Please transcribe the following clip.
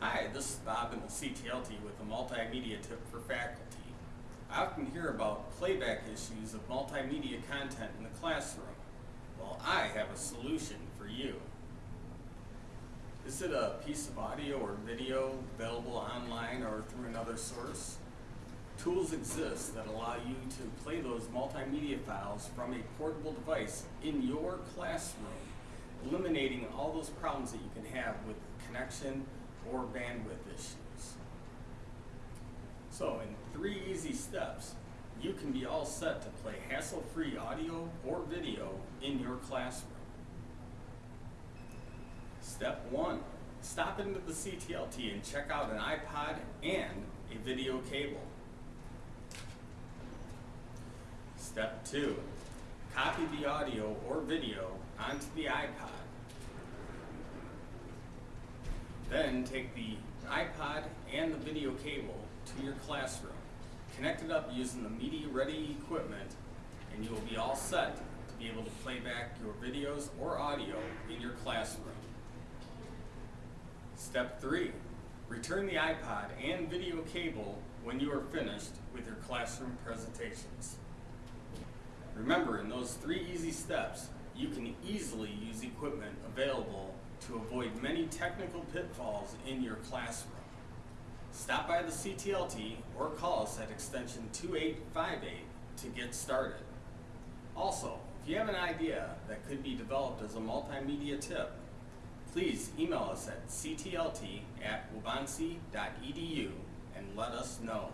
Hi, this is Bob in the CTLT with a multimedia tip for faculty. I often hear about playback issues of multimedia content in the classroom. Well, I have a solution for you. Is it a piece of audio or video available online or through another source? Tools exist that allow you to play those multimedia files from a portable device in your classroom, eliminating all those problems that you can have with connection or bandwidth issues. So in three easy steps, you can be all set to play hassle-free audio or video in your classroom. Step one, stop into the CTLT and check out an iPod and a video cable. Step two, copy the audio or video onto the iPod. Then take the iPod and the video cable to your classroom. Connect it up using the media ready equipment and you will be all set to be able to play back your videos or audio in your classroom. Step three, return the iPod and video cable when you are finished with your classroom presentations. Remember, in those three easy steps, you can easily use equipment available to avoid many technical pitfalls in your classroom. Stop by the CTLT or call us at extension 2858 to get started. Also, if you have an idea that could be developed as a multimedia tip, please email us at ctlt at and let us know.